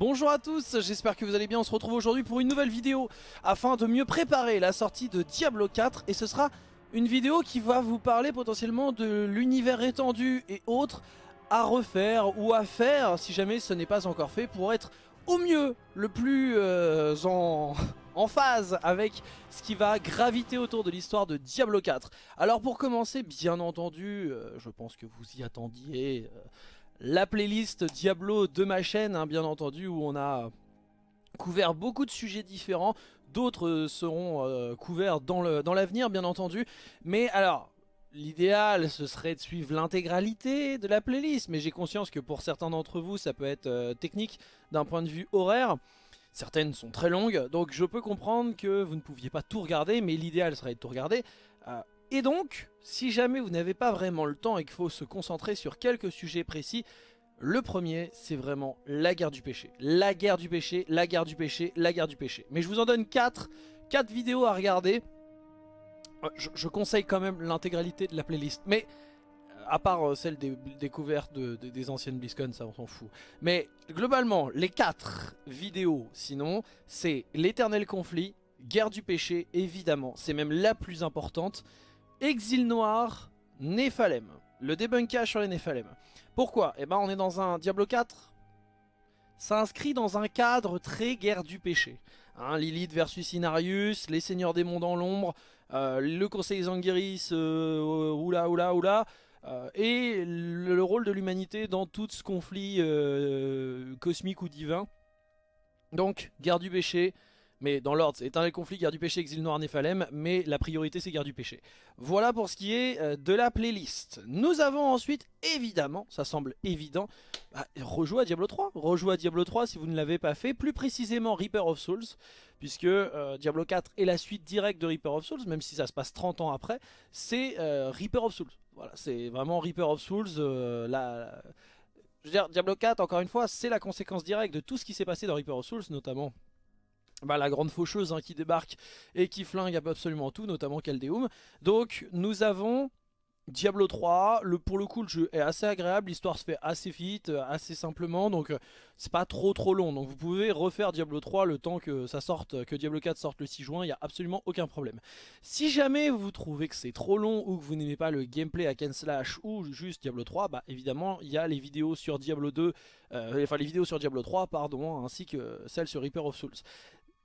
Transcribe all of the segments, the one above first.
Bonjour à tous, j'espère que vous allez bien, on se retrouve aujourd'hui pour une nouvelle vidéo afin de mieux préparer la sortie de Diablo 4 et ce sera une vidéo qui va vous parler potentiellement de l'univers étendu et autres à refaire ou à faire si jamais ce n'est pas encore fait pour être au mieux le plus euh, en, phase avec ce qui va graviter autour de l'histoire de Diablo 4. Alors pour commencer, bien entendu, euh, je pense que vous y attendiez... Euh, la playlist Diablo de ma chaîne, hein, bien entendu, où on a couvert beaucoup de sujets différents. D'autres euh, seront euh, couverts dans l'avenir, bien entendu. Mais alors, l'idéal, ce serait de suivre l'intégralité de la playlist. Mais j'ai conscience que pour certains d'entre vous, ça peut être euh, technique d'un point de vue horaire. Certaines sont très longues, donc je peux comprendre que vous ne pouviez pas tout regarder, mais l'idéal serait de tout regarder. Et donc, si jamais vous n'avez pas vraiment le temps et qu'il faut se concentrer sur quelques sujets précis, le premier, c'est vraiment la guerre du péché. La guerre du péché, la guerre du péché, la guerre du péché. Mais je vous en donne 4, 4 vidéos à regarder. Euh, je, conseille quand même l'intégralité de la playlist. Mais, euh, à part euh, celle des découvertes des anciennes BlizzCon, ça on s'en fout. Mais, globalement, les 4 vidéos, sinon, c'est l'éternel conflit, guerre du péché, évidemment. C'est même la plus importante. Exil noir, Néphalem. Le débunkage sur les Néphalem. Pourquoi? Eh ben on est dans un Diablo 4. Ça inscrit dans un cadre très guerre du péché. Hein, Lilith versus Inarius, les seigneurs des mondes dans l'ombre, euh, le conseil Zangiris, euh, oula oula oula. Euh, et le, rôle de l'humanité dans tout ce conflit euh, cosmique ou divin. Donc, guerre du péché, mais dans l'ordre, c'est éternel conflit, guerre du péché, exil noir, Néphalem, mais la priorité c'est guerre du péché. Voilà pour ce qui est euh, de la playlist. Nous avons ensuite, évidemment, ça semble évident, bah, rejouer à Diablo 3. Rejouer à Diablo 3 si vous ne l'avez pas fait, plus précisément Reaper of Souls, puisque euh, Diablo 4 est la suite directe de Reaper of Souls, même si ça se passe 30 ans après, c'est euh, Reaper of Souls. Voilà, c'est vraiment Reaper of Souls. Je dire, Diablo 4, encore une fois, c'est la conséquence directe de tout ce qui s'est passé dans Reaper of Souls, notamment bah, la grande faucheuse hein, qui débarque et qui flingue absolument tout, notamment Caldeum. Donc nous avons Diablo 3, le, pour le coup le jeu est assez agréable, l'histoire se fait assez vite, euh, assez simplement, donc euh, c'est pas trop trop long. Donc vous pouvez refaire Diablo 3 le temps que ça sorte, que Diablo 4 sorte le 6 juin, il n'y a absolument aucun problème. Si jamais vous trouvez que c'est trop long ou que vous n'aimez pas le gameplay à Ken Slash ou juste Diablo 3, bah évidemment il y a les vidéos sur Diablo 2, euh, enfin les vidéos sur Diablo 3 pardon, ainsi que celles sur Reaper of Souls.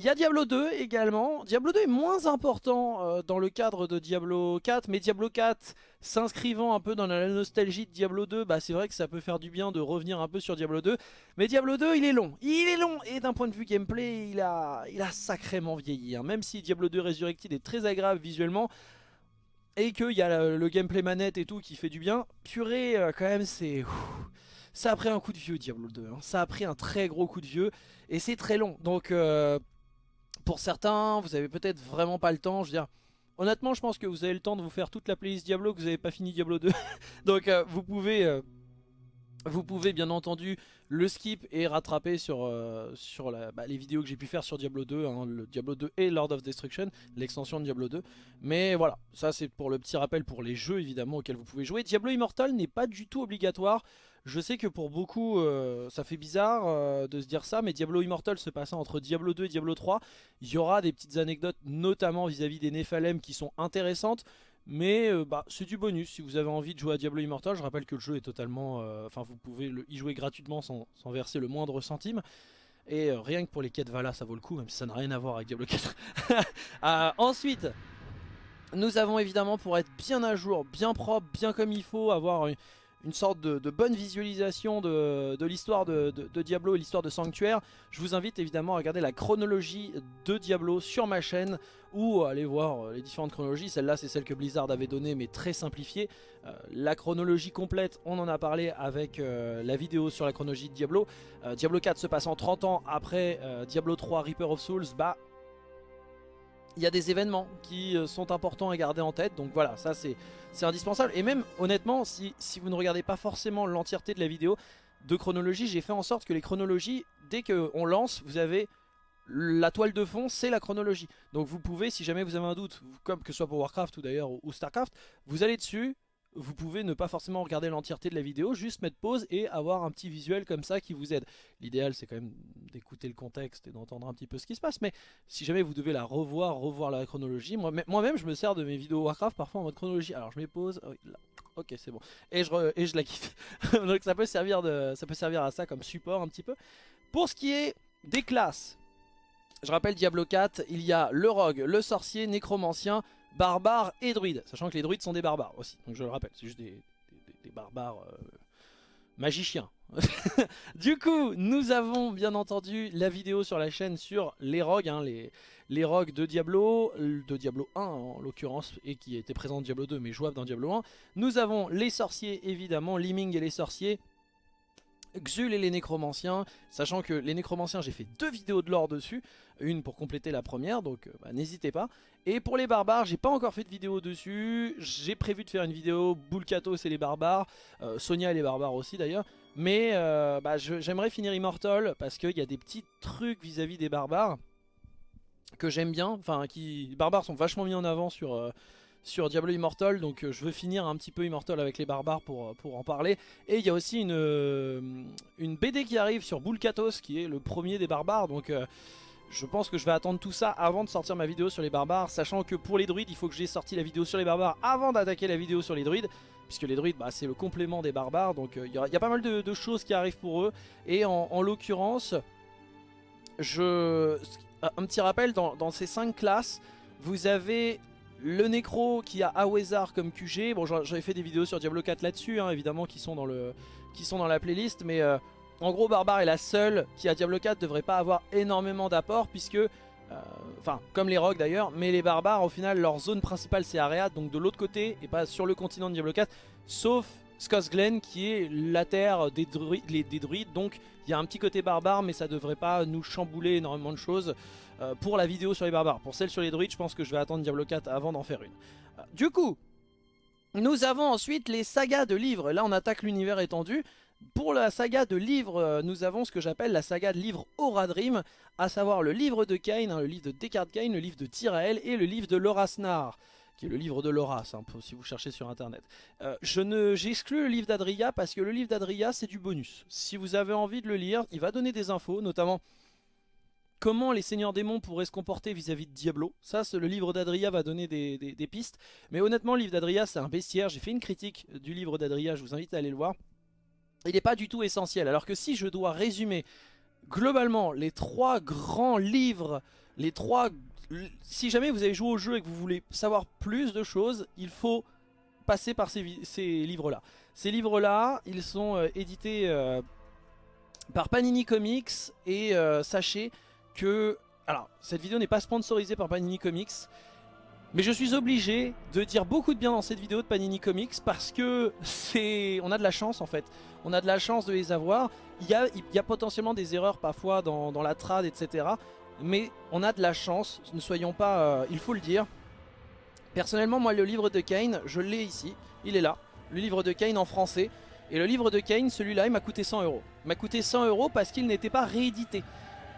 Il y a Diablo 2 également. Diablo 2 est moins important euh, dans le cadre de Diablo 4, mais Diablo 4 s'inscrivant un peu dans la nostalgie de Diablo 2, bah c'est vrai que ça peut faire du bien de revenir un peu sur Diablo 2. Mais Diablo 2, il est long. Il est long et d'un point de vue gameplay, il a, sacrément vieilli. Hein. Même si Diablo 2 Resurrected est très agréable visuellement, et qu'il y a le, gameplay manette et tout qui fait du bien, purée, euh, quand même, c'est... Ça a pris un coup de vieux Diablo 2, hein. ça a pris un très gros coup de vieux, et c'est très long. Donc... Euh, pour certains, vous avez peut-être vraiment pas le temps. Je veux dire, honnêtement, je pense que vous avez le temps de vous faire toute la playlist Diablo, que vous n'avez pas fini Diablo 2. Donc euh, vous pouvez... Euh, vous pouvez bien entendu le skip et rattraper sur, euh, sur bah, les vidéos que j'ai pu faire sur Diablo 2, hein, le Diablo 2 et Lord of Destruction, l'extension de Diablo 2. Mais voilà, ça c'est pour le petit rappel pour les jeux évidemment auxquels vous pouvez jouer. Diablo Immortal n'est pas du tout obligatoire. Je sais que pour beaucoup, euh, ça fait bizarre euh, de se dire ça, mais Diablo Immortal se passant entre Diablo 2 et Diablo 3, il y aura des petites anecdotes, notamment vis-à-vis des Nephalem, qui sont intéressantes. Mais euh, bah, c'est du bonus, si vous avez envie de jouer à Diablo Immortal, je rappelle que le jeu est totalement... Enfin, vous pouvez y jouer gratuitement sans, verser le moindre centime. Et rien que pour les quêtes Vala, ça vaut le coup, même si ça n'a rien à voir avec Diablo 4. ensuite, nous avons évidemment, pour être bien à jour, bien propre, bien comme il faut, avoir sorte de, bonne visualisation de, l'histoire de, Diablo et l'histoire de Sanctuaire, je vous invite évidemment à regarder la chronologie de Diablo sur ma chaîne ou aller voir euh, les différentes chronologies. Celle-là, c'est celle que Blizzard avait donnée, mais très simplifiée. Euh, la chronologie complète, on en a parlé avec euh, la vidéo sur la chronologie de Diablo. Diablo 4 se passant 30 ans après Diablo 3 Reaper of Souls, bah il y a des événements qui euh, sont importants à garder en tête. Donc voilà, ça c'est indispensable. Et même honnêtement, si, vous ne regardez pas forcément l'entièreté de la vidéo de chronologie, j'ai fait en sorte que les chronologies, dès qu'on lance, vous avez la toile de fond, c'est la chronologie. Donc vous pouvez, si jamais vous avez un doute, comme que ce soit pour Warcraft ou d'ailleurs ou Starcraft, vous allez dessus, vous pouvez ne pas forcément regarder l'entièreté de la vidéo, juste mettre pause et avoir un petit visuel comme ça qui vous aide. L'idéal c'est quand même d'écouter le contexte et d'entendre un petit peu ce qui se passe, mais si jamais vous devez la revoir, revoir la chronologie, moi-même je me sers de mes vidéos Warcraft parfois en mode chronologie. Alors je mets pause, oh, ok c'est bon, et je, la kiffe. Donc ça peut, servir de, ça peut servir à ça comme support un petit peu. Pour ce qui est des classes, je rappelle Diablo 4, il y a le rogue, le sorcier, nécromancien, barbares et druides. Sachant que les druides sont des barbares aussi. Donc je le rappelle, c'est juste des, barbares euh, magiciens. du coup, nous avons bien entendu la vidéo sur la chaîne sur les rogues, hein, les, les rogues de Diablo, de Diablo 1 en l'occurrence, et qui était présent dans Diablo 2 mais jouable dans Diablo 1. Nous avons les sorciers évidemment, Liming et les sorciers, Xul et les nécromanciens, sachant que les nécromanciens j'ai fait deux vidéos de lore dessus, une pour compléter la première, donc euh, bah, n'hésitez pas. Et pour les barbares, j'ai pas encore fait de vidéo dessus, j'ai prévu de faire une vidéo Bulkatos et les barbares, euh, Sonia et les barbares aussi d'ailleurs, mais euh, bah, j'aimerais finir Immortal parce qu'il y a des petits trucs vis-à-vis des barbares que j'aime bien, enfin qui les barbares sont vachement mis en avant sur sur Diablo Immortal donc euh, je veux finir un petit peu Immortal avec les barbares pour, euh, pour en parler. Et il y a aussi une, euh, une BD qui arrive sur Bulkatos qui est le premier des barbares donc je pense que je vais attendre tout ça avant de sortir ma vidéo sur les barbares sachant que pour les druides il faut que j'ai sorti la vidéo sur les barbares avant d'attaquer la vidéo sur les druides puisque les druides bah, c'est le complément des barbares donc il y, a pas mal de, choses qui arrivent pour eux. Et en, l'occurrence je un petit rappel dans, dans ces 5 classes vous avez le Necro qui a Awezar comme QG, bon j'avais fait des vidéos sur Diablo 4 là-dessus, hein, évidemment qui sont, dans le, qui sont dans la playlist, mais euh, en gros Barbare est la seule qui à Diablo 4 devrait pas avoir énormément d'apport puisque, euh, enfin comme les rogues d'ailleurs, mais les barbares au final leur zone principale c'est Areat, donc de l'autre côté et pas sur le continent de Diablo 4, sauf Glen qui est la terre des, des druides, donc il y a un petit côté barbare mais ça devrait pas nous chambouler énormément de choses. Euh, pour la vidéo sur les barbares. Pour celle sur les druides, je pense que je vais attendre Diablo 4 avant d'en faire une. Euh, du coup, nous avons ensuite les sagas de livres. Là, on attaque l'univers étendu. Pour la saga de livres, euh, nous avons ce que j'appelle la saga de livres Aura Dream, à savoir le livre de Cain, hein, le livre de Descartes Cain, le livre de Tyrael et le livre de Lorasnar qui est le livre de Laura, si vous cherchez sur internet. je ne J'exclus le livre d'Adria parce que le livre d'Adria c'est du bonus. Si vous avez envie de le lire, il va donner des infos, notamment comment les seigneurs démons pourraient se comporter vis-à-vis de Diablo. Ça, le livre d'Adria va donner des, pistes. Mais honnêtement, le livre d'Adria, c'est un bestiaire. J'ai fait une critique du livre d'Adria, je vous invite à aller le voir. Il n'est pas du tout essentiel. Alors que si je dois résumer globalement les trois grands livres, les trois... Si jamais vous avez joué au jeu et que vous voulez savoir plus de choses, il faut passer par ces, livres-là. Ces livres-là, ils sont euh, édités euh, par Panini Comics et euh, sachez que... Alors, cette vidéo n'est pas sponsorisée par Panini Comics, mais je suis obligé de dire beaucoup de bien dans cette vidéo de Panini Comics parce que c'est, on a de la chance en fait. On a de la chance de les avoir. Il y a, il y a potentiellement des erreurs parfois dans, la trad, etc. Mais on a de la chance, ne soyons pas... Euh, il faut le dire. Personnellement, moi, le livre de Kane, je l'ai ici. Il est là. Le livre de Kane en français. Et le livre de Kane, celui-là, il m'a coûté 100 euros. Il m'a coûté 100 euros parce qu'il n'était pas réédité.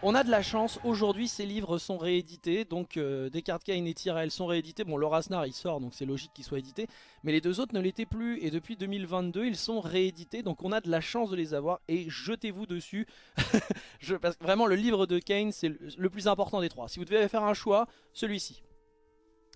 On a de la chance, aujourd'hui ces livres sont réédités, donc euh, Descartes Kane et Tyrell sont réédités. Bon, Laura il sort, donc c'est logique qu'il soit édité, mais les deux autres ne l'étaient plus, et depuis 2022 ils sont réédités, donc on a de la chance de les avoir, et jetez-vous dessus. Parce que vraiment le livre de Kane c'est le plus important des trois. Si vous devez faire un choix, celui-ci.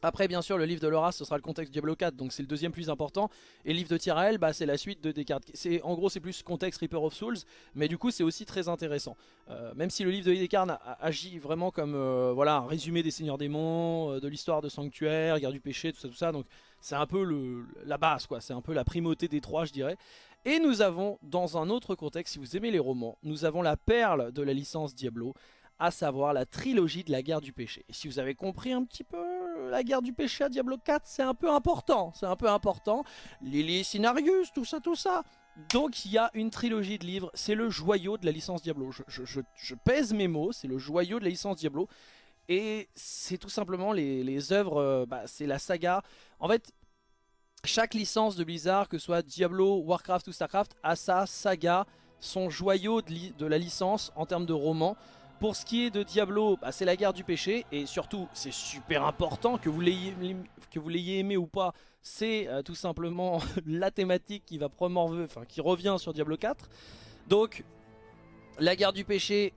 Après bien sûr le livre de Laura ce sera le contexte Diablo 4 donc c'est le deuxième plus important et le livre de Tyrael bah, c'est la suite de Descartes. En gros c'est plus contexte Reaper of Souls mais du coup c'est aussi très intéressant. Euh, même si le livre de Descartes agit vraiment comme euh, voilà, résumé des seigneurs démons, euh, de l'histoire de Sanctuaire, guerre du péché, tout ça tout ça donc c'est un peu le, la base quoi, c'est un peu la primauté des trois je dirais. Et nous avons dans un autre contexte si vous aimez les romans, nous avons la perle de la licence Diablo à savoir la trilogie de la guerre du péché. Et si vous avez compris un petit peu la guerre du péché à Diablo 4, c'est un peu important, c'est un peu important. Lily Sinarius, tout ça, tout ça. Donc il y a une trilogie de livres, c'est le joyau de la licence Diablo. Je, pèse mes mots, c'est le joyau de la licence Diablo. Et c'est tout simplement les, œuvres, euh, bah, c'est la saga. En fait, chaque licence de Blizzard, que ce soit Diablo, Warcraft ou Starcraft, a sa saga, son joyau de, de la licence en termes de romans. Pour ce qui est de Diablo, bah, c'est la guerre du péché et surtout c'est super important que vous l'ayez aimé ou pas, c'est euh, tout simplement la thématique qui va enfin qui revient sur Diablo 4. Donc la guerre du péché,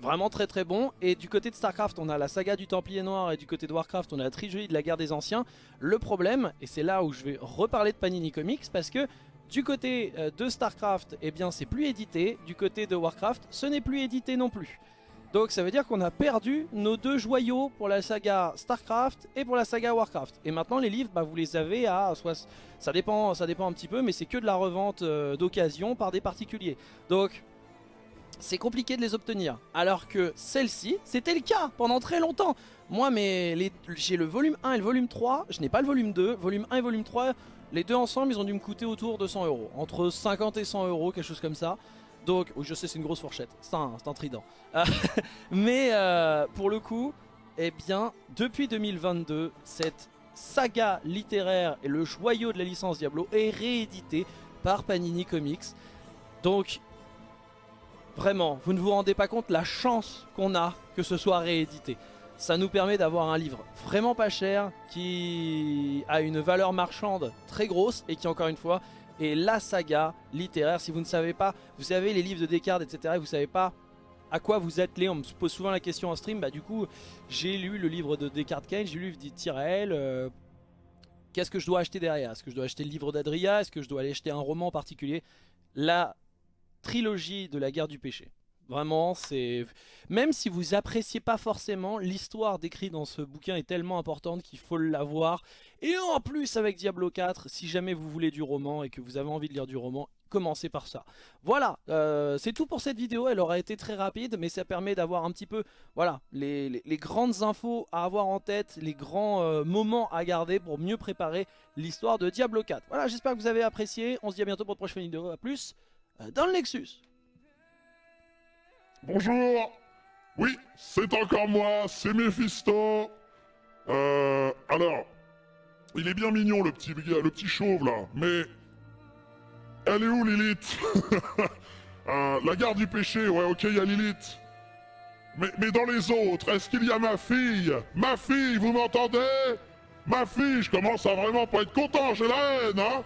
vraiment très très bon. Et du côté de Starcraft, on a la saga du Templier Noir et du côté de Warcraft, on a la trilogie de la guerre des anciens. Le problème, et c'est là où je vais reparler de Panini Comics, parce que du côté euh, de Starcraft, eh bien c'est plus édité. Du côté de Warcraft, ce n'est plus édité non plus. Donc ça veut dire qu'on a perdu nos deux joyaux pour la saga Starcraft et pour la saga Warcraft. Et maintenant les livres, bah, vous les avez à... Soit, ça, dépend, ça dépend un petit peu, mais c'est que de la revente euh, d'occasion par des particuliers. Donc c'est compliqué de les obtenir. Alors que celle-ci, c'était le cas pendant très longtemps. Moi, j'ai le volume 1 et le volume 3, je n'ai pas le volume 2. Volume 1 et volume 3, les deux ensemble, ils ont dû me coûter autour de 100 euros. Entre 50 et 100 euros, quelque chose comme ça. Donc, oui, je sais, c'est une grosse fourchette. C'est un, trident. mais euh, pour le coup, eh bien, depuis 2022, cette saga littéraire et le joyau de la licence Diablo est réédité par Panini Comics. Donc, vraiment, vous ne vous rendez pas compte la chance qu'on a que ce soit réédité. Ça nous permet d'avoir un livre vraiment pas cher, qui a une valeur marchande très grosse et qui, encore une fois, et la saga littéraire. Si vous ne savez pas, vous savez les livres de Descartes, etc. Et vous savez pas à quoi vous attelez. On me pose souvent la question en stream. Bah du coup, j'ai lu le livre de Descartes Kane, j'ai lu le livre d'Itirael. Euh, qu'est-ce que je dois acheter derrière? Est-ce que je dois acheter le livre d'Adria? Est-ce que je dois aller acheter un roman particulier? La trilogie de la guerre du péché. Vraiment, c'est... Même si vous appréciez pas forcément, l'histoire décrite dans ce bouquin est tellement importante qu'il faut l'avoir. Et en plus, avec Diablo 4, si jamais vous voulez du roman et que vous avez envie de lire du roman, commencez par ça. Voilà, euh, c'est tout pour cette vidéo. Elle aura été très rapide, mais ça permet d'avoir un petit peu voilà, les, grandes infos à avoir en tête, les grands euh, moments à garder pour mieux préparer l'histoire de Diablo 4. Voilà, j'espère que vous avez apprécié. On se dit à bientôt pour une prochaine vidéo. A plus euh, dans le Nexus. Bonjour. Oui, c'est encore moi, c'est Mephisto. Euh... Alors... Il est bien mignon le petit, le petit chauve là, mais... Elle est où Lilith? Euh, La garde du péché, ouais ok, il y a Lilith. Mais, mais dans les autres, est-ce qu'il y a ma fille? Ma fille, vous m'entendez? Ma fille, je commence à vraiment pas être content, j'ai la haine, hein?